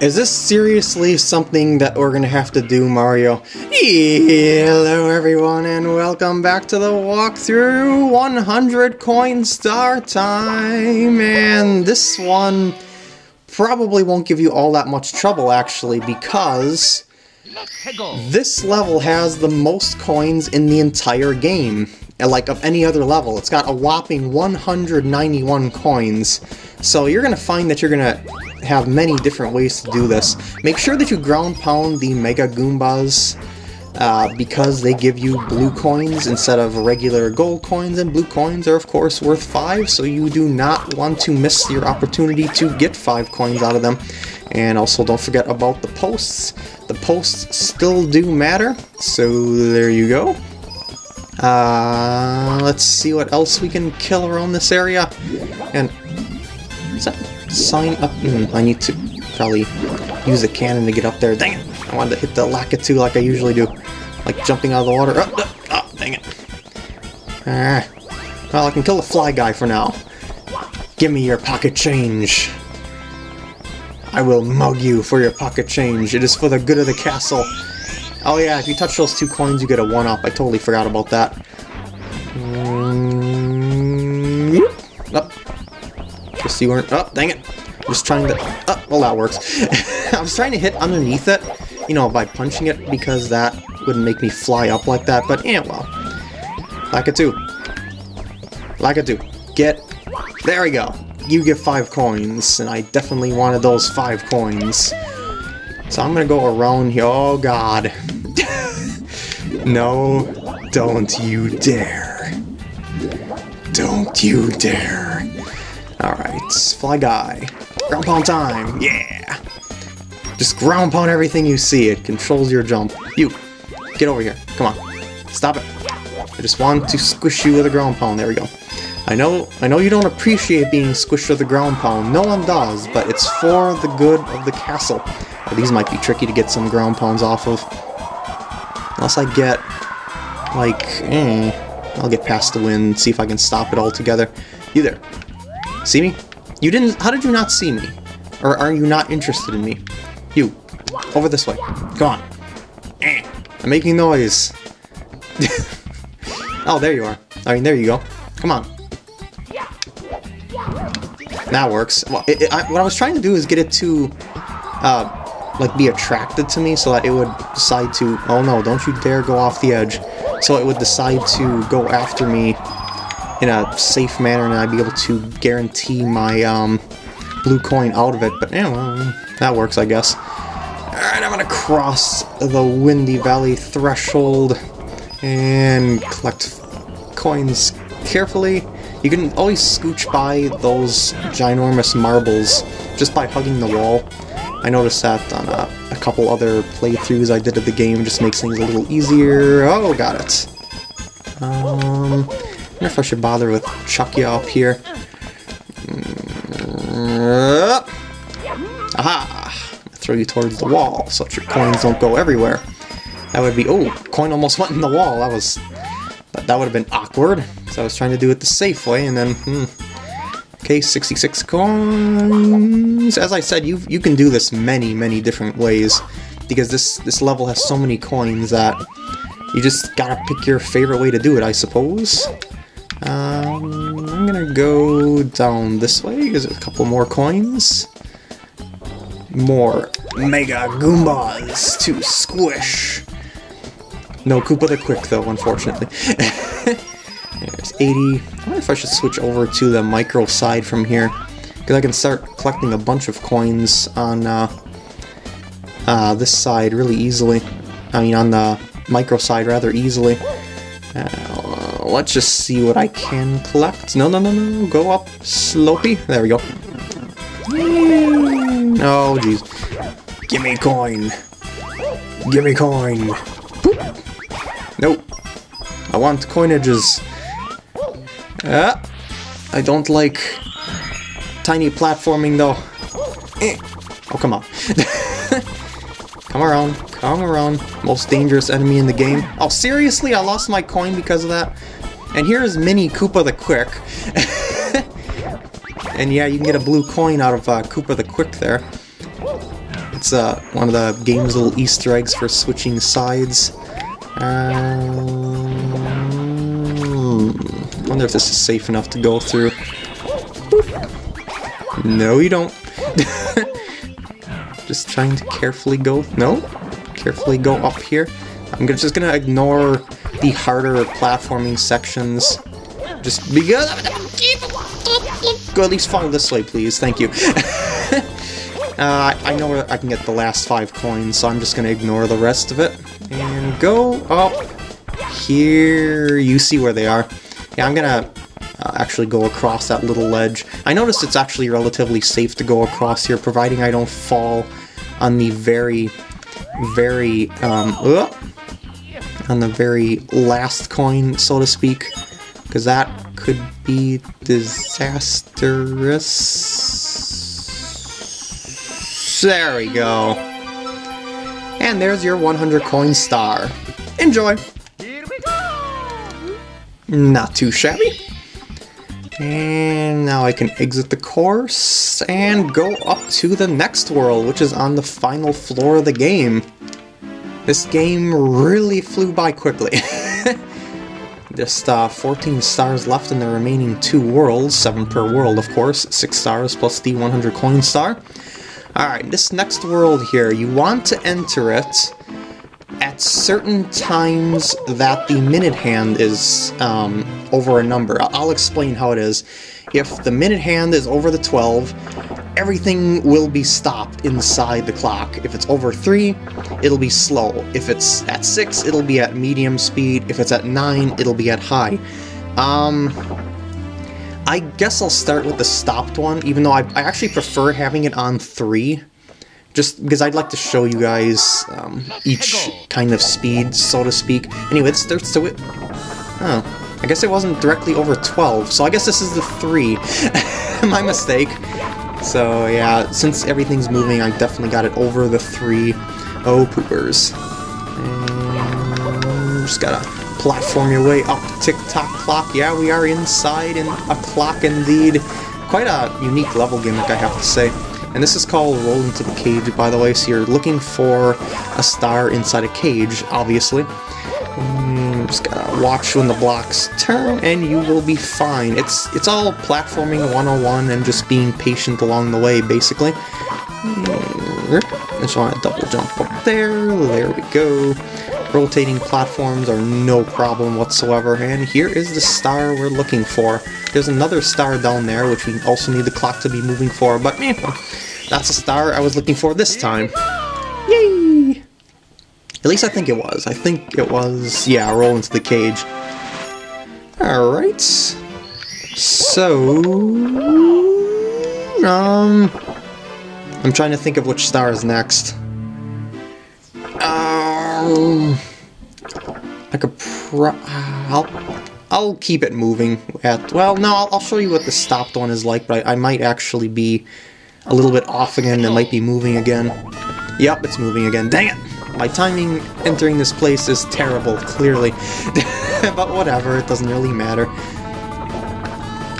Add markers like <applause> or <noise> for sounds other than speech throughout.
Is this seriously something that we're gonna have to do, Mario? Hello everyone and welcome back to the walkthrough 100 coin star time and this one probably won't give you all that much trouble actually because this level has the most coins in the entire game like of any other level. It's got a whopping 191 coins so you're gonna find that you're gonna have many different ways to do this. Make sure that you ground pound the Mega Goombas uh, because they give you blue coins instead of regular gold coins, and blue coins are of course worth 5, so you do not want to miss your opportunity to get 5 coins out of them. And also don't forget about the posts. The posts still do matter, so there you go. Uh, let's see what else we can kill around this area. And is that sign up? Mm, I need to probably use a cannon to get up there. Dang it! I wanted to hit the Lakitu like I usually do. Like jumping out of the water. Oh, oh, oh dang it. Ah. Well, I can kill the fly guy for now. Give me your pocket change. I will mug you for your pocket change. It is for the good of the castle. Oh yeah, if you touch those two coins, you get a 1-up. I totally forgot about that. Just you weren't... Oh, dang it. I'm just trying to... Oh, well, that works. <laughs> I was trying to hit underneath it, you know, by punching it, because that would make me fly up like that, but yeah, well. Lakitu. Lakitu. Get... There we go. You get five coins, and I definitely wanted those five coins. So I'm gonna go around here. Oh god. <laughs> no, don't you dare. Don't you dare. Alright, Fly Guy. Ground pound time, yeah! Just ground pound everything you see, it controls your jump. You, get over here, come on. Stop it. I just want to squish you with a ground pound, there we go. I know I know you don't appreciate being squished with a ground pound, no one does, but it's for the good of the castle. These might be tricky to get some ground pounds off of. Unless I get, like, eh, I'll get past the wind, see if I can stop it altogether. You there. See me? You didn't, how did you not see me? Or are you not interested in me? You, over this way. Come on. I'm making noise. <laughs> oh, there you are. I mean, there you go. Come on. That works. Well, it, it, I, what I was trying to do is get it to, uh, like be attracted to me so that it would decide to, oh no, don't you dare go off the edge. So it would decide to go after me in a safe manner and I'd be able to guarantee my um, blue coin out of it. But yeah, well, that works, I guess. Alright, I'm gonna cross the Windy Valley threshold and collect coins carefully. You can always scooch by those ginormous marbles just by hugging the wall. I noticed that on a, a, couple other playthroughs I did of the game, just makes things a little easier. Oh, got it. Um, I if I should bother with Chuckya up here. Uh, aha! Throw you towards the wall so that your coins don't go everywhere. That would be... Oh, coin almost went in the wall. That was... That would have been awkward. So I was trying to do it the safe way, and then... Hmm, Okay, 66 coins. As I said, you you can do this many, many different ways because this this level has so many coins that you just gotta pick your favorite way to do it, I suppose. Um, I'm gonna go down this way because there's a couple more coins. More Mega Goombas to squish. No Koopa the Quick though, unfortunately. <laughs> There's 80. I wonder if I should switch over to the micro side from here. Because I can start collecting a bunch of coins on uh, uh, this side really easily. I mean, on the micro side rather easily. Uh, let's just see what I can collect. No, no, no, no, go up slopey. There we go. Oh, jeez. Gimme coin. Gimme coin. Boop. Nope. I want coinages. Ah, I don't like tiny platforming though. Eh. Oh, come on. <laughs> come around, come around. Most dangerous enemy in the game. Oh, seriously? I lost my coin because of that? And here's Mini Koopa the Quick. <laughs> and yeah, you can get a blue coin out of uh, Koopa the Quick there. It's uh, one of the game's little Easter eggs for switching sides. Um, wonder if this is safe enough to go through. No, you don't. <laughs> just trying to carefully go. No, carefully go up here. I'm gonna, just gonna ignore the harder platforming sections. Just because. Go at least follow this way, please. Thank you. <laughs> uh, I know where I can get the last five coins, so I'm just gonna ignore the rest of it. And go up here. You see where they are. Yeah, I'm gonna uh, actually go across that little ledge. I noticed it's actually relatively safe to go across here, providing I don't fall on the very, very, um, uh, on the very last coin, so to speak, because that could be disastrous. There we go. And there's your 100 coin star. Enjoy! Not too shabby. And now I can exit the course and go up to the next world, which is on the final floor of the game. This game really flew by quickly. <laughs> Just uh, 14 stars left in the remaining two worlds, 7 per world of course, 6 stars plus the 100 coin star. Alright, this next world here, you want to enter it certain times that the minute hand is um, over a number. I'll explain how it is. If the minute hand is over the 12, everything will be stopped inside the clock. If it's over 3, it'll be slow. If it's at 6, it'll be at medium speed. If it's at 9, it'll be at high. Um, I guess I'll start with the stopped one, even though I, I actually prefer having it on 3 just because I'd like to show you guys um, each kind of speed, so to speak. Anyway, let's start to it. Oh, I guess it wasn't directly over 12, so I guess this is the 3. <laughs> My mistake. So yeah, since everything's moving, I definitely got it over the 3. Oh, poopers. And just gotta platform your way up the tick-tock clock. Yeah, we are inside in a clock indeed. Quite a unique level gimmick, I have to say. And this is called Roll into the Cage, by the way, so you're looking for a star inside a cage, obviously. Mm, just gotta watch when the blocks turn, and you will be fine. It's it's all platforming 101 and just being patient along the way, basically. Mm, just want to double jump up there, there we go. Rotating platforms are no problem whatsoever, and here is the star we're looking for. There's another star down there, which we also need the clock to be moving for, but eh, that's a star I was looking for this time. Yay! At least I think it was. I think it was, yeah, roll into the cage. Alright. So... Um... I'm trying to think of which star is next. Um... I could pro... I'll, I'll keep it moving at... Well, no, I'll, I'll show you what the stopped one is like, but I, I might actually be a little bit off again. It might be moving again. Yep, it's moving again. Dang it! My timing entering this place is terrible, clearly. <laughs> but whatever, it doesn't really matter.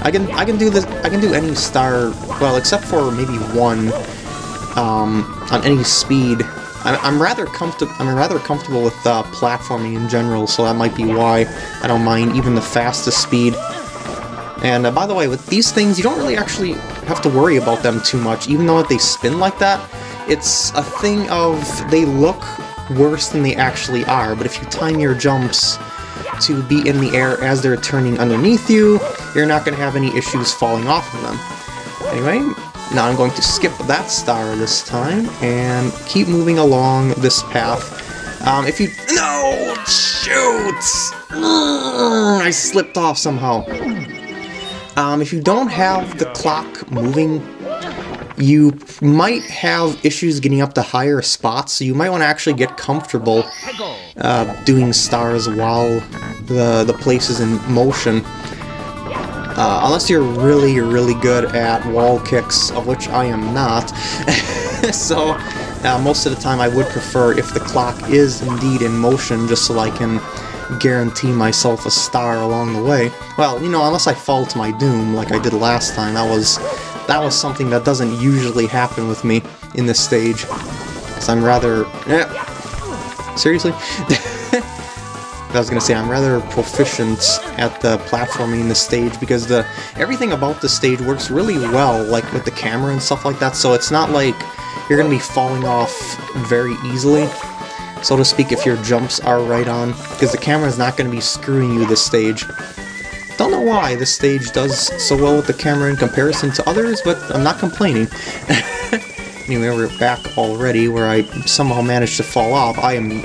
I can I can do this I can do any star well except for maybe one um, on any speed. I'm, rather comfortable. I'm rather comfortable with uh, platforming in general, so that might be why I don't mind even the fastest speed. And uh, by the way, with these things, you don't really actually have to worry about them too much, even though they spin like that. It's a thing of they look worse than they actually are, but if you time your jumps to be in the air as they're turning underneath you, you're not going to have any issues falling off of them. Anyway, now I'm going to skip that star this time and keep moving along this path. Um, if you... No! Shoot! I slipped off somehow. Um, if you don't have the clock moving, you might have issues getting up to higher spots, so you might want to actually get comfortable uh, doing stars while the, the place is in motion. Uh, unless you're really, really good at wall kicks, of which I am not. <laughs> so, uh, most of the time I would prefer if the clock is indeed in motion, just so I can guarantee myself a star along the way. Well, you know, unless I fall to my doom like I did last time, that was that was something that doesn't usually happen with me in this stage. Because I'm rather... Eh, seriously? <laughs> I was gonna say I'm rather proficient at the platforming in the stage because the everything about the stage works really well, like with the camera and stuff like that. So it's not like you're gonna be falling off very easily, so to speak, if your jumps are right on, because the camera is not gonna be screwing you this stage. Don't know why this stage does so well with the camera in comparison to others, but I'm not complaining. <laughs> anyway, we're back already, where I somehow managed to fall off. I am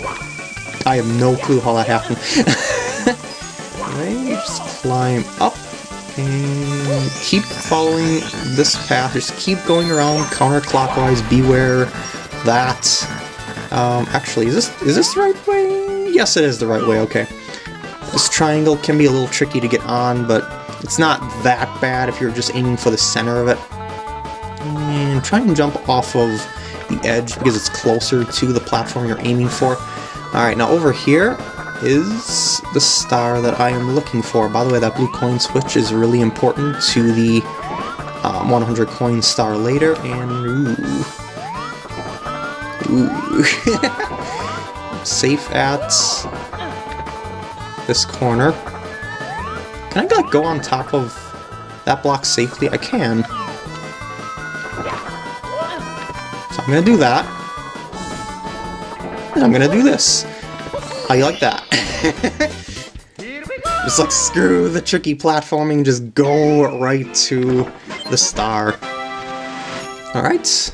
I have no clue how that happened. <laughs> right, just climb up and keep following this path. Just keep going around counterclockwise. Beware that. Um, actually, is this is this the right way? Yes, it is the right way. Okay. This triangle can be a little tricky to get on, but it's not that bad if you're just aiming for the center of it. And try and jump off of the edge because it's closer to the platform you're aiming for. Alright, now over here is the star that I am looking for. By the way, that blue coin switch is really important to the um, 100 coin star later, and ooh. Ooh. <laughs> Safe at this corner. Can I like, go on top of that block safely? I can. So I'm gonna do that. I'm gonna do this. How you like that? <laughs> just like screw the tricky platforming, just go right to the star. Alright.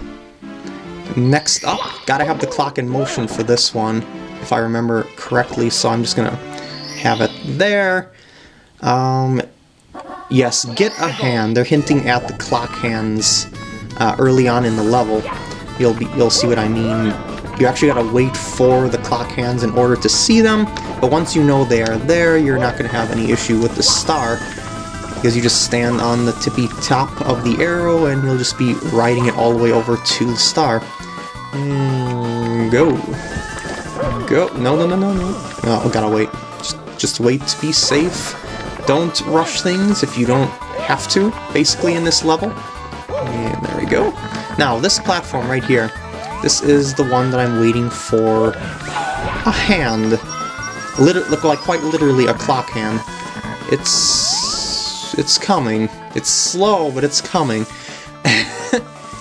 Next up, gotta have the clock in motion for this one, if I remember correctly, so I'm just gonna have it there. Um, yes, get a hand. They're hinting at the clock hands uh, early on in the level. You'll be you'll see what I mean you actually gotta wait for the clock hands in order to see them, but once you know they are there, you're not gonna have any issue with the star, because you just stand on the tippy top of the arrow and you'll just be riding it all the way over to the star. And go. Go. No, no, no, no, no. Oh, gotta wait. Just, just wait to be safe. Don't rush things if you don't have to, basically, in this level. And there we go. Now, this platform right here, this is the one that I'm waiting for a hand. Liter look like quite literally a clock hand. It's it's coming. It's slow, but it's coming. <laughs>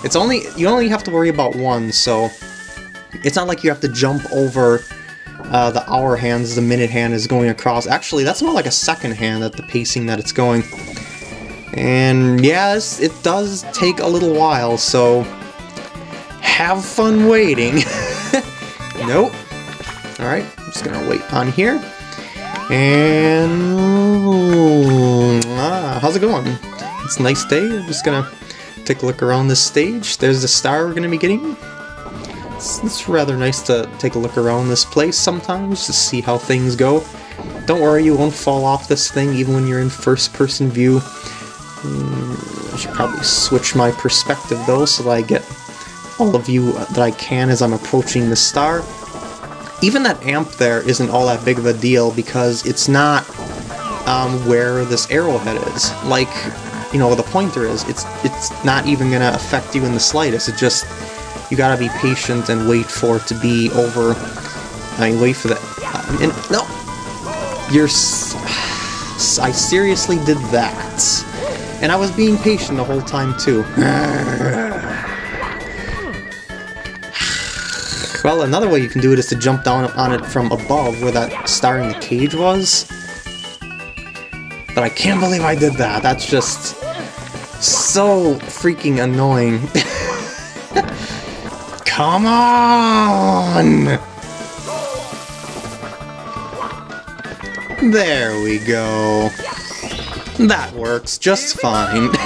it's only you only have to worry about one, so it's not like you have to jump over uh, the hour hands the minute hand is going across. Actually, that's more like a second hand at the pacing that it's going. And yes, it does take a little while, so have fun waiting. <laughs> nope. Alright, I'm just gonna wait on here. And... Ah, how's it going? It's a nice day. I'm just gonna take a look around this stage. There's the star we're gonna be getting. It's, it's rather nice to take a look around this place sometimes to see how things go. Don't worry, you won't fall off this thing even when you're in first-person view. Hmm, I should probably switch my perspective though so that I get all of you that I can as I'm approaching the star. Even that amp there isn't all that big of a deal because it's not um, where this arrowhead is. Like, you know, the pointer is. It's it's not even going to affect you in the slightest. It just, you gotta be patient and wait for it to be over. I mean, wait for that. Um, and, no! You're... <sighs> I seriously did that. And I was being patient the whole time, too. <laughs> Well, another way you can do it is to jump down on it from above where that star in the cage was. But I can't believe I did that. That's just so freaking annoying. <laughs> Come on! There we go. That works just fine. <laughs>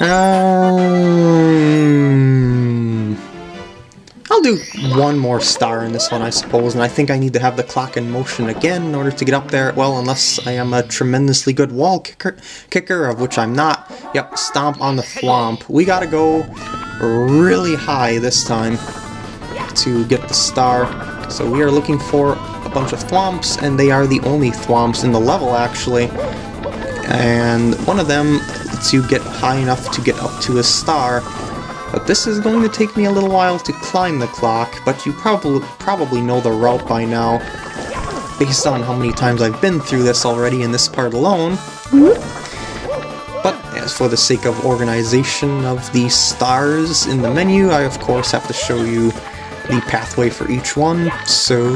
Um, do one more star in this one, I suppose, and I think I need to have the clock in motion again in order to get up there. Well, unless I am a tremendously good wall kicker, kicker of which I'm not. Yep, stomp on the thwomp. We gotta go really high this time to get the star. So we are looking for a bunch of thwomps, and they are the only thwomps in the level, actually. And one of them lets you get high enough to get up to a star, But this is going to take me a little while to climb the clock, but you probably probably know the route by now, based on how many times I've been through this already in this part alone. But as for the sake of organization of the stars in the menu, I of course have to show you the pathway for each one, so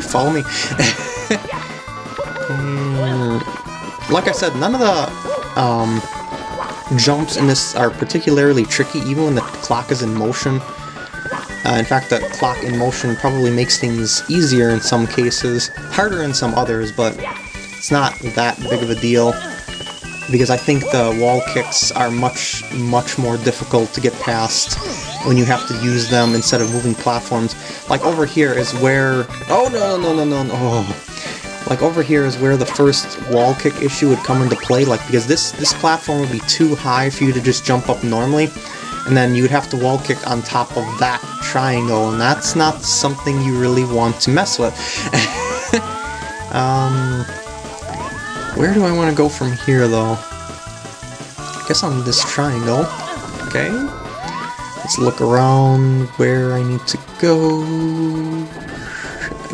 follow me. <laughs> like I said, none of the um, jumps in this are particularly tricky, even when the clock is in motion. Uh, in fact, the clock in motion probably makes things easier in some cases, harder in some others, but it's not that big of a deal because I think the wall kicks are much, much more difficult to get past when you have to use them instead of moving platforms. Like over here is where... Oh, no, no, no, no, no. Oh. Like over here is where the first wall kick issue would come into play, like because this, this platform would be too high for you to just jump up normally, and then you'd have to wall kick on top of that triangle, and that's not something you really want to mess with. <laughs> um, where do I want to go from here, though? I guess on this triangle. Okay. Let's look around where I need to go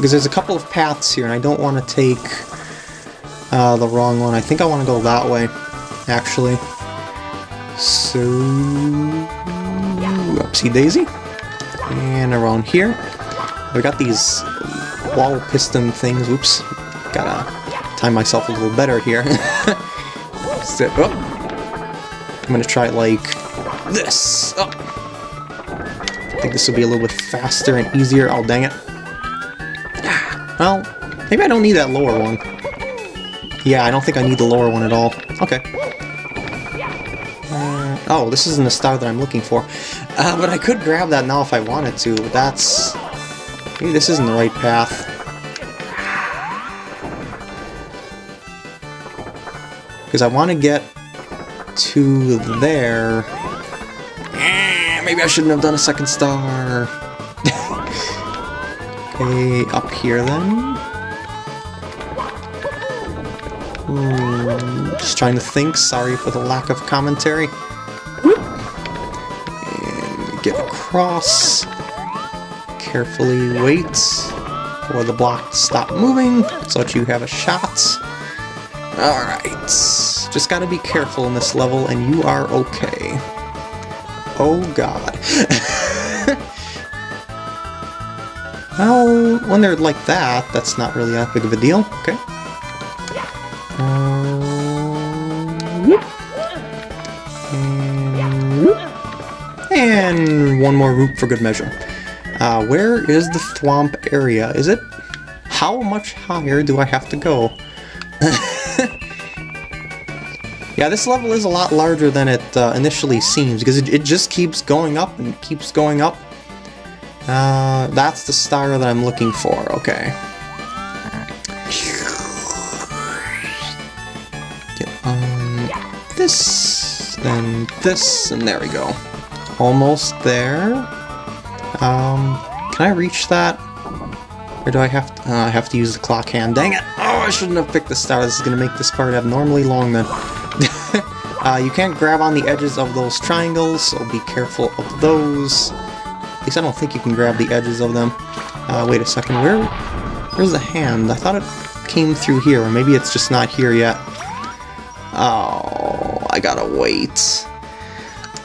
because there's a couple of paths here, and I don't want to take uh, the wrong one. I think I want to go that way, actually. So, upsy daisy. And around here, we got these wall piston things. Oops, gotta time myself a little better here. <laughs> Sit up. I'm gonna try like this. Oh. I think this will be a little bit faster and easier. Oh, dang it. Well, maybe I don't need that lower one. Yeah, I don't think I need the lower one at all. Okay. Uh, oh, this isn't the star that I'm looking for. Uh, but I could grab that now if I wanted to, that's... Maybe this isn't the right path. Because I want to get to there. Eh, maybe I shouldn't have done a second star. Okay, up here then. Hmm, just trying to think, sorry for the lack of commentary. And get across. Carefully wait for the block to stop moving so that you have a shot. Alright, just gotta be careful in this level and you are okay. Oh god. <laughs> when they're like that, that's not really that big of a deal. Okay. and one more route for good measure. Uh, where is the thwomp area? Is it... How much higher do I have to go? <laughs> yeah, this level is a lot larger than it uh, initially seems, because it, it just keeps going up and keeps going up. Uh, that's the star that I'm looking for, okay. Get on this, then this, and there we go. Almost there. Um, can I reach that? Or do I have to, uh, I have to use the clock hand? Dang it! Oh, I shouldn't have picked the star. This is going to make this part abnormally long then. <laughs> uh, you can't grab on the edges of those triangles, so be careful of those. At least I don't think you can grab the edges of them. Uh, wait a second, where, where's the hand? I thought it came through here, or maybe it's just not here yet. Oh, I gotta wait.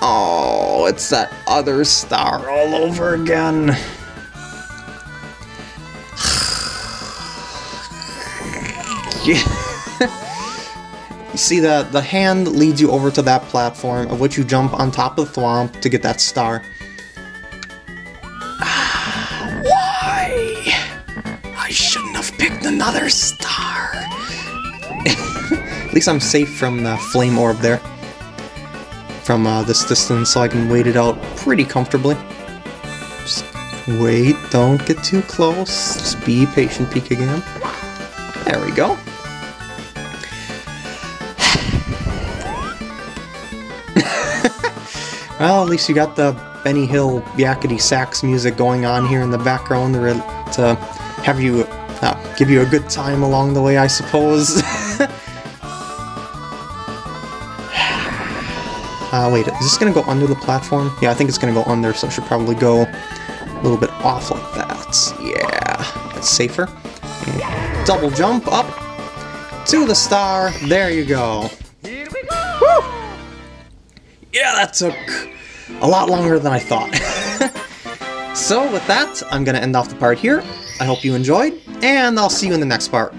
Oh, it's that other star all over again. <sighs> yeah. You see that the hand leads you over to that platform, of which you jump on top of the thwomp to get that star. Least I'm safe from the flame orb there. From uh, this distance, so I can wait it out pretty comfortably. Just wait, don't get too close. Just be patient, peek again. There we go. <laughs> well, at least you got the Benny Hill yakety sax music going on here in the background to have you uh, give you a good time along the way, I suppose. <laughs> Uh, wait, is this going to go under the platform? Yeah, I think it's going to go under, so it should probably go a little bit off like that. Yeah, that's safer. And double jump up to the star. There you go. Woo! Yeah, that took a lot longer than I thought. <laughs> so with that, I'm going to end off the part here. I hope you enjoyed, and I'll see you in the next part.